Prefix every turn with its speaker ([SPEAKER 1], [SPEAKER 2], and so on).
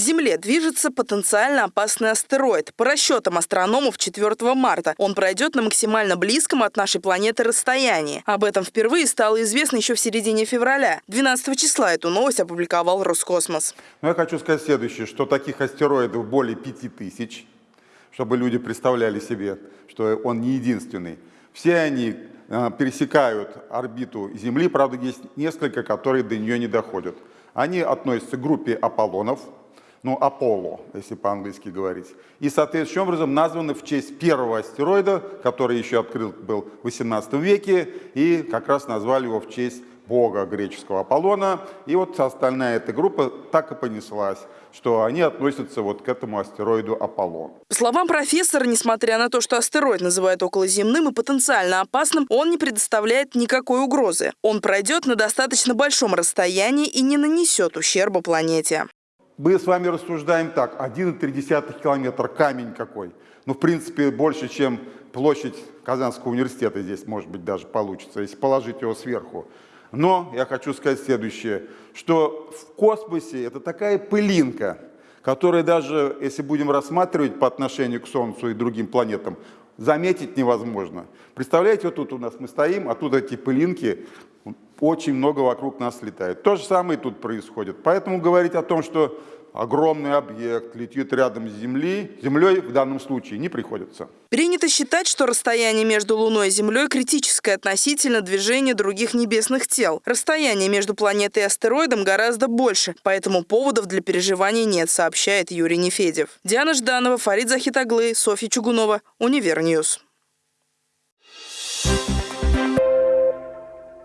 [SPEAKER 1] Земле движется потенциально опасный астероид. По расчетам астрономов 4 марта он пройдет на максимально близком от нашей планеты расстоянии. Об этом впервые стало известно еще в середине февраля. 12 числа эту новость опубликовал Роскосмос.
[SPEAKER 2] Но я хочу сказать следующее, что таких астероидов более 5000, чтобы люди представляли себе, что он не единственный. Все они э, пересекают орбиту Земли, правда, есть несколько, которые до нее не доходят. Они относятся к группе Аполлонов, ну, Аполло, если по-английски говорить. И, соответствующим образом, названы в честь первого астероида, который еще открыт был в 18 веке, и как раз назвали его в честь бога греческого Аполлона. И вот остальная эта группа так и понеслась, что они относятся вот к этому астероиду Аполлон.
[SPEAKER 1] По словам профессора, несмотря на то, что астероид называют околоземным и потенциально опасным, он не предоставляет никакой угрозы. Он пройдет на достаточно большом расстоянии и не нанесет ущерба планете.
[SPEAKER 2] Мы с вами рассуждаем так, 1,3 километр, камень какой. Ну, в принципе, больше, чем площадь Казанского университета здесь, может быть, даже получится, если положить его сверху. Но я хочу сказать следующее, что в космосе это такая пылинка, которая даже, если будем рассматривать по отношению к Солнцу и другим планетам, заметить невозможно. Представляете, вот тут у нас мы стоим, а тут эти пылинки, очень много вокруг нас летает. То же самое тут происходит. Поэтому говорить о том, что огромный объект летит рядом с Землей, Землей в данном случае не приходится.
[SPEAKER 1] Принято считать, что расстояние между Луной и Землей критическое относительно движения других небесных тел. Расстояние между планетой и астероидом гораздо больше, поэтому поводов для переживаний нет, сообщает Юрий Нефедев. Диана Жданова, Фарид Захид оглы, Софья Чугунова, Универ News.